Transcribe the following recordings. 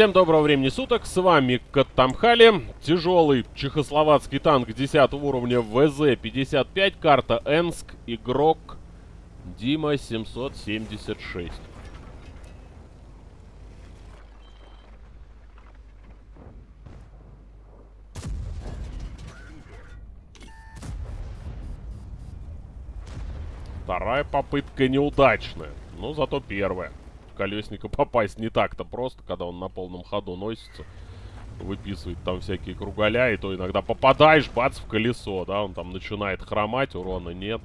Всем доброго времени суток, с вами Каттамхали, тяжелый чехословацкий танк 10 уровня ВЗ-55, карта Энск, игрок Дима 776. Вторая попытка неудачная, но зато первая колесника попасть не так-то просто, когда он на полном ходу носится. Выписывает там всякие кругаля, и то иногда попадаешь, бац, в колесо, да, он там начинает хромать, урона нет.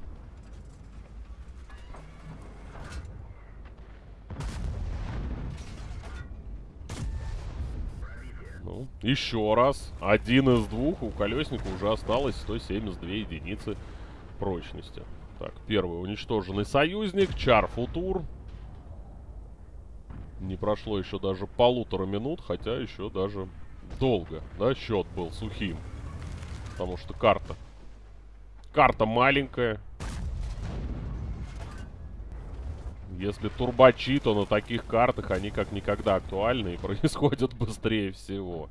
Ну, еще раз. Один из двух. У колесника уже осталось 172 единицы прочности. Так, первый уничтоженный союзник. Чар Футур. Не прошло еще даже полутора минут, хотя еще даже долго, да, счет был сухим. Потому что карта. Карта маленькая. Если турбачи, то на таких картах они как никогда актуальны и происходят быстрее всего.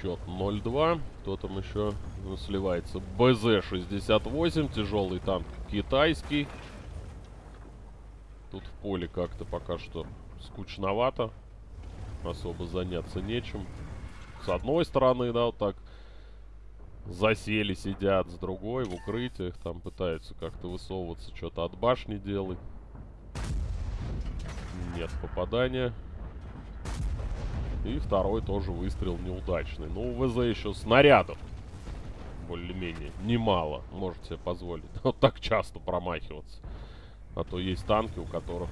Счет 0-2. Кто там еще сливается? БЗ-68, тяжелый танк китайский. Тут в поле как-то пока что скучновато. Особо заняться нечем. С одной стороны, да, вот так засели, сидят. С другой, в укрытиях, там пытаются как-то высовываться, что-то от башни делать. Нет попадания. И второй тоже выстрел неудачный. Ну, у ВЗ еще снарядов более-менее немало. Можете себе позволить. Вот так часто промахиваться. А то есть танки, у которых,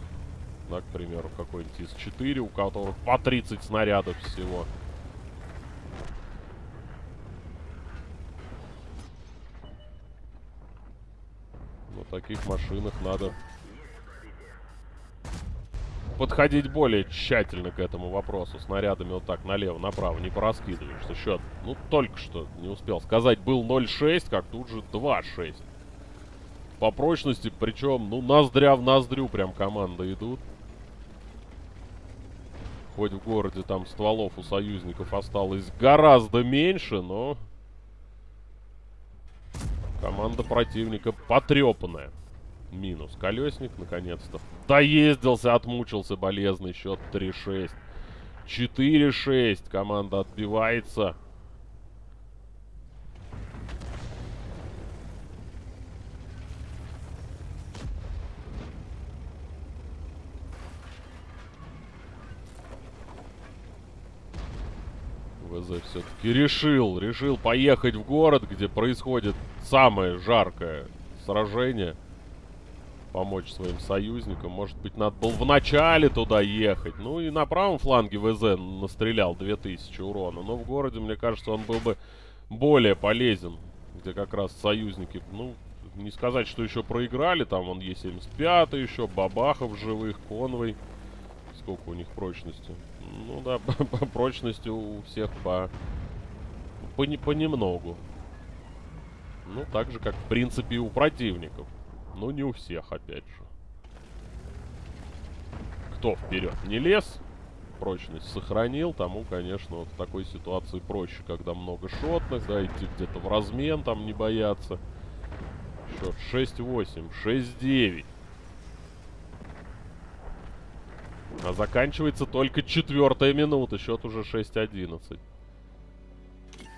да, к примеру, какой-нибудь из 4 у которых по 30 снарядов всего. На таких машинах надо подходить более тщательно к этому вопросу. Снарядами вот так налево-направо не пораскидываешься. Счет, ну, только что не успел сказать, был 0,6, как тут же 2,6. По прочности, причем, ну, ноздря в ноздрю прям команда идут. Хоть в городе там стволов у союзников осталось гораздо меньше, но... Команда противника потрепанная. Минус. Колесник, наконец-то. Доездился, отмучился. Болезный счет 3-6. 4-6. Команда отбивается. ВЗ все-таки решил, решил поехать в город, где происходит самое жаркое сражение помочь своим союзникам. Может быть, надо было в начале туда ехать. Ну и на правом фланге ВЗ настрелял 2000 урона. Но в городе, мне кажется, он был бы более полезен. Где как раз союзники, ну, не сказать, что еще проиграли. Там он Е75 еще, Бабахов живых, Конвой. Сколько у них прочности? Ну да, по прочности у всех по, по, понемногу. Ну, так же, как, в принципе, и у противников. Но не у всех, опять же. Кто вперед не лез, прочность сохранил, тому, конечно, вот в такой ситуации проще, когда много шотных, да, идти где-то в размен, там не бояться. Счет 6-8, 6-9. А заканчивается только четвертая минута, счет уже 6-11.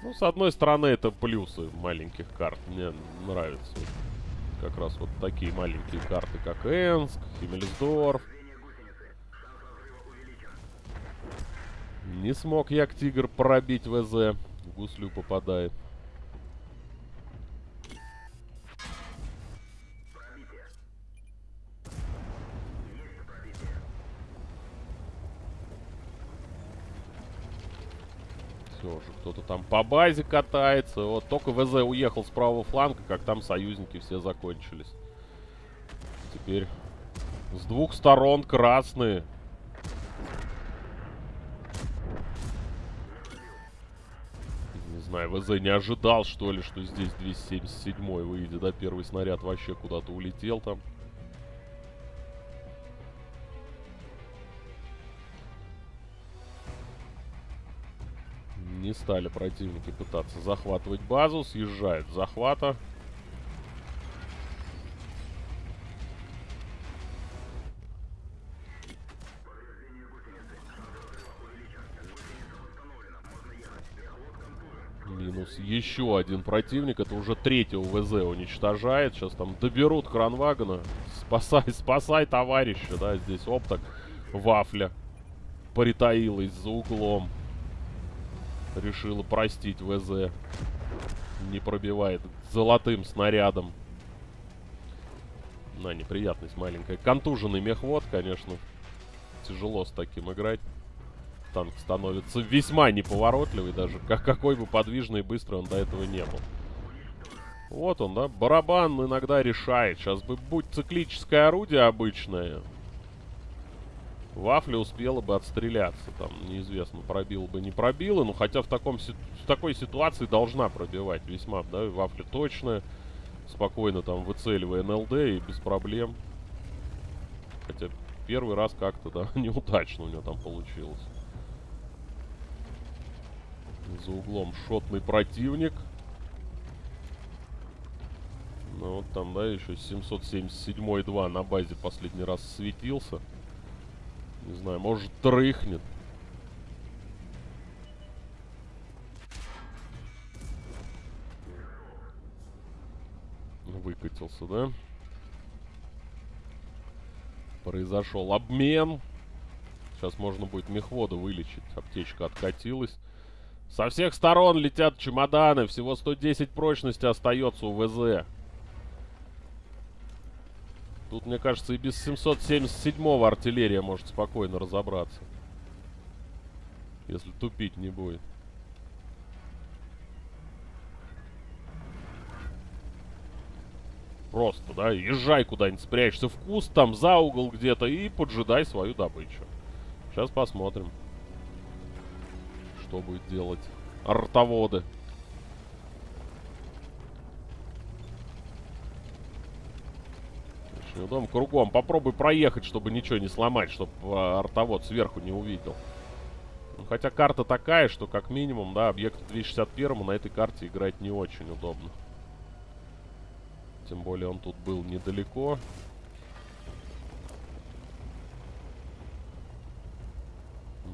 Ну, с одной стороны, это плюсы маленьких карт. Мне нравится как раз вот такие маленькие карты, как Энск, Химмельсдорф. Не смог Як Тигр пробить ВЗ. В гуслю попадает. Все уже кто-то там по базе катается. Вот только ВЗ уехал с правого фланга, как там союзники все закончились. Теперь с двух сторон красные. знаю, ВЗ не ожидал, что ли, что здесь 277 выйдет, да? Первый снаряд вообще куда-то улетел там. Не стали противники пытаться захватывать базу. Съезжают с захвата. Минус еще один противник. Это уже третьего ВЗ уничтожает. Сейчас там доберут кранвагона. Спасай, спасай товарища, да, здесь опток. Вафля притаилась за углом. Решила простить ВЗ. Не пробивает золотым снарядом. На, неприятность маленькая. Контуженный мехвод, конечно. Тяжело с таким играть. Танк становится весьма неповоротливый даже. Как, какой бы подвижный и быстрый он до этого не был. Вот он, да. Барабан иногда решает. Сейчас бы будь циклическое орудие обычное. Вафля успела бы отстреляться. Там, неизвестно, пробил бы, не пробила. Но хотя в, таком, в такой ситуации должна пробивать весьма, да. Вафля точная. Спокойно там выцеливая НЛД и без проблем. Хотя первый раз как-то, да, неудачно у него там получилось. За углом шотный противник. Ну вот там, да, еще 777-2 на базе последний раз светился. Не знаю, может дрыхнет. Выкатился, да? Произошел обмен. Сейчас можно будет мехвода вылечить. Аптечка откатилась. Со всех сторон летят чемоданы. Всего 110 прочности остается у ВЗ. Тут, мне кажется, и без 777-го артиллерия может спокойно разобраться. Если тупить не будет. Просто, да, езжай куда-нибудь, спрячься в куст, там за угол где-то и поджидай свою добычу. Сейчас посмотрим что будет делать артоводы. Очень удобно. Кругом. Попробуй проехать, чтобы ничего не сломать, чтобы а, артовод сверху не увидел. Ну, хотя карта такая, что как минимум, да, объект 261 на этой карте играть не очень удобно. Тем более он тут был недалеко.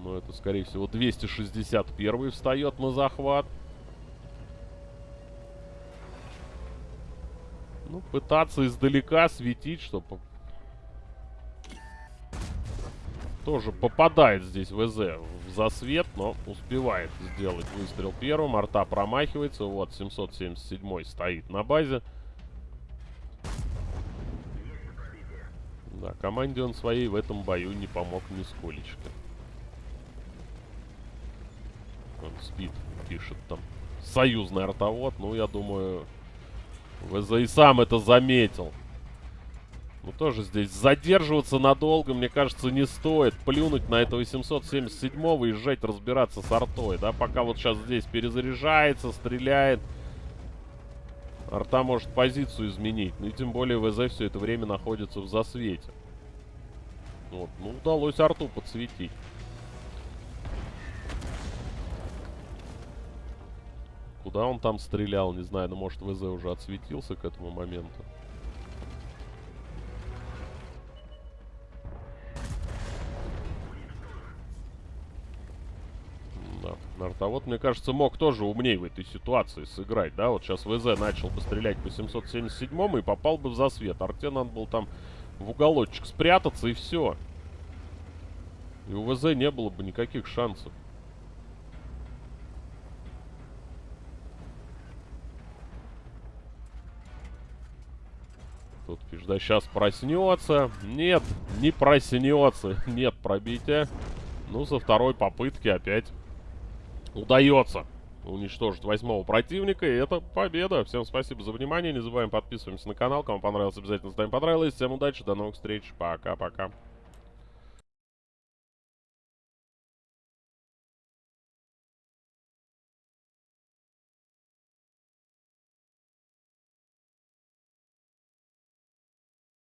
Но ну, это, скорее всего, 261 встает на захват. Пытаться издалека светить, чтобы... Тоже попадает здесь ВЗ в засвет, но успевает сделать выстрел первым. Арта промахивается. Вот, 777 стоит на базе. Да, команде он своей в этом бою не помог нисколечко. Он спит, пишет там. Союзный артовод. Ну, я думаю, ВЗ и сам это заметил. Ну, тоже здесь задерживаться надолго, мне кажется, не стоит. Плюнуть на этого 777-го и езжать разбираться с артой, да? Пока вот сейчас здесь перезаряжается, стреляет. Арта может позицию изменить. Ну и тем более ВЗ все это время находится в засвете. Вот. Ну, удалось арту подсветить. Куда он там стрелял, не знаю. Но может ВЗ уже отсветился к этому моменту. Да. Нартовод, мне кажется, мог тоже умнее в этой ситуации сыграть, да? Вот сейчас ВЗ начал бы стрелять по 777 и попал бы в засвет. Арте надо был там в уголочек спрятаться и все. И у ВЗ не было бы никаких шансов. Пишет, да сейчас проснется. Нет, не проснется. Нет пробития. Ну, со второй попытки опять удается уничтожить восьмого противника. И это победа. Всем спасибо за внимание. Не забываем подписываемся на канал. Кому понравилось, обязательно ставим понравилось. Всем удачи, до новых встреч. Пока-пока.